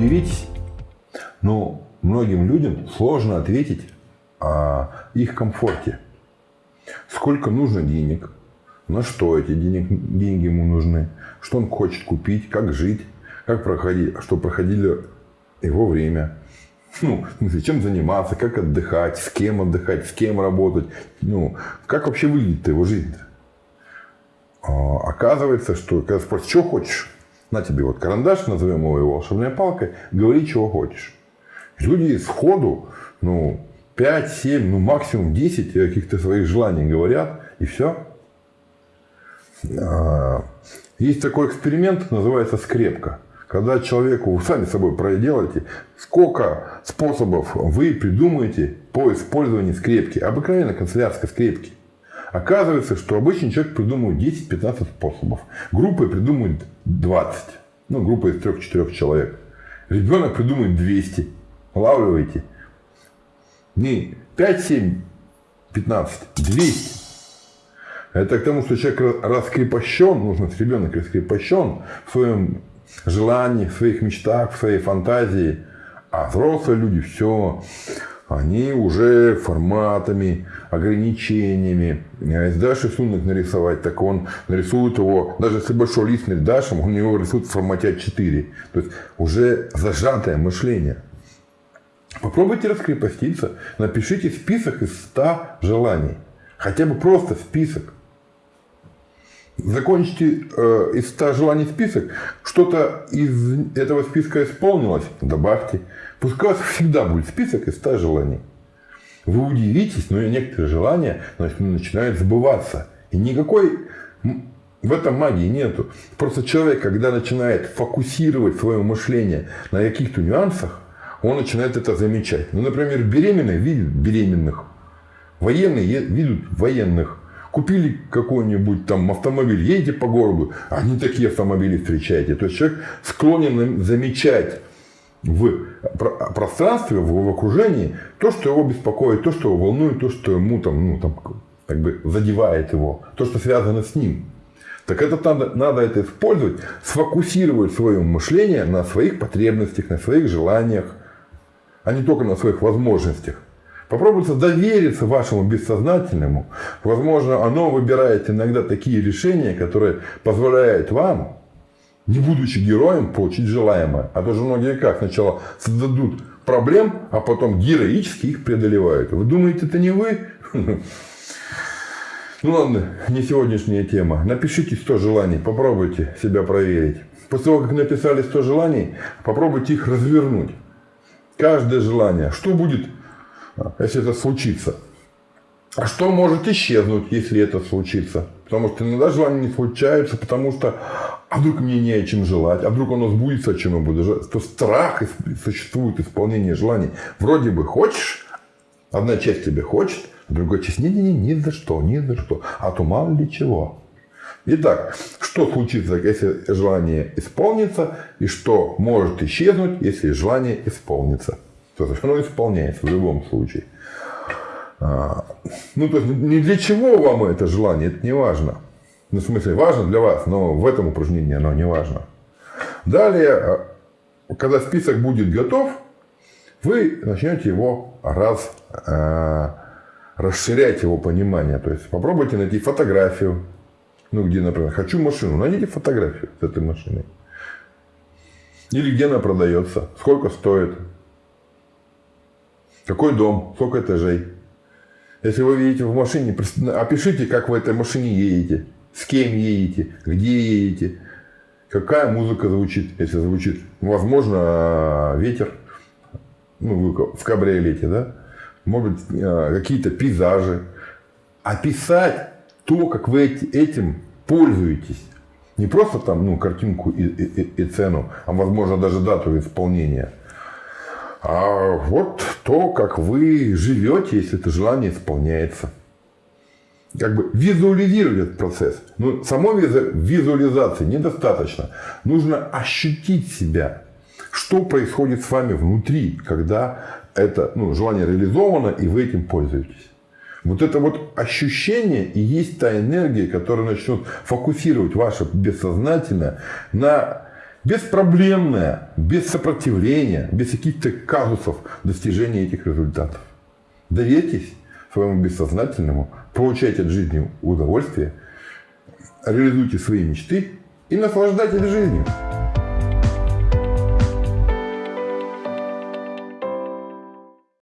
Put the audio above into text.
удивитесь, но многим людям сложно ответить о их комфорте. Сколько нужно денег, на что эти денег, деньги ему нужны, что он хочет купить, как жить, как проходить, что проходили его время. Ну, чем заниматься, как отдыхать, с кем отдыхать, с кем работать. Ну, как вообще выглядит его жизнь? -то? А, оказывается, что когда спросят, что хочешь, на тебе вот карандаш, назовем его волшебной палкой, говори, чего хочешь. Люди сходу, ну, 5, 7, ну, максимум 10 каких-то своих желаний говорят, и все. А, есть такой эксперимент, называется скрепка. Когда человеку, вы сами собой проделаете, сколько способов вы придумаете по использованию скрепки, обыкновенной канцелярской скрепки. Оказывается, что обычный человек придумывает 10-15 способов. Группы придумывают 20. Ну, группа из 3-4 человек. Ребенок придумает 200. Улавливаете? Не 5, 7, 15, 200. Это к тому, что человек раскрепощен, нужно ребенок раскрепощен в своем желании, в своих мечтах, в своей фантазии. А взрослые люди все они уже форматами, ограничениями. Если дашь рисунок нарисовать, так он нарисует его, даже если большой лист дашь, он его рисует в формате А4. То есть уже зажатое мышление. Попробуйте раскрепоститься, напишите список из 100 желаний. Хотя бы просто список. Закончите э, из 100 желаний список, что-то из этого списка исполнилось, добавьте. Пускай у вас всегда будет список из 100 желаний. Вы удивитесь, но некоторые желания начинают сбываться. И никакой в этом магии нету. Просто человек, когда начинает фокусировать свое мышление на каких-то нюансах, он начинает это замечать. Ну, например, беременные видят беременных, военные видят военных, Купили какой-нибудь там автомобиль, едете по городу, они такие автомобили встречаете. То есть человек склонен замечать в пространстве, в окружении то, что его беспокоит, то, что его волнует, то, что ему там, ну, там, как бы задевает его, то, что связано с ним. Так это надо, надо это использовать, сфокусировать свое мышление на своих потребностях, на своих желаниях, а не только на своих возможностях. Попробуйте довериться вашему бессознательному. Возможно, оно выбирает иногда такие решения, которые позволяют вам, не будучи героем, получить желаемое. А то же многие как? Сначала создадут проблем, а потом героически их преодолевают. Вы думаете, это не вы? Ну ладно, не сегодняшняя тема. Напишите 100 желаний, попробуйте себя проверить. После того, как написали 100 желаний, попробуйте их развернуть. Каждое желание. Что будет если это случится. А что может исчезнуть, если это случится? Потому что иногда желания не случаются, потому что а вдруг мне не о чем желать, а вдруг оно сбудется, о чем я буду желать. То страх существует исполнение желаний. Вроде бы хочешь, одна часть тебе хочет, а другая часть не-не-не, ни за что, ни за что. А то мало ли чего. Итак, что случится, если желание исполнится, и что может исчезнуть, если желание исполнится? То есть оно исполняется в любом случае. А, ну, то есть, не для чего вам это желание, это не важно. Ну, в смысле, важно для вас, но в этом упражнении оно не важно. Далее, а, когда список будет готов, вы начнете его раз, э, расширять его понимание. То есть попробуйте найти фотографию. Ну, где, например, хочу машину. Найдите фотографию с этой машиной. Или где она продается, сколько стоит, какой дом, сколько этажей. Если вы видите в машине, опишите, как вы этой машине едете, с кем едете, где едете, какая музыка звучит, если звучит. Возможно, ветер, ну, вы в кабриолете, да? Может а, какие-то пейзажи. Описать то, как вы этим пользуетесь. Не просто там, ну, картинку и, и, и цену, а возможно даже дату исполнения. А вот то, как вы живете, если это желание исполняется. Как бы визуализировать этот процесс. Но самой визуализации недостаточно. Нужно ощутить себя. Что происходит с вами внутри, когда это ну, желание реализовано, и вы этим пользуетесь. Вот это вот ощущение и есть та энергия, которая начнет фокусировать ваше бессознательное на беспроблемное, без сопротивления, без каких-то казусов достижения этих результатов. Доверьтесь своему бессознательному, получайте от жизни удовольствие, реализуйте свои мечты и наслаждайтесь жизнью.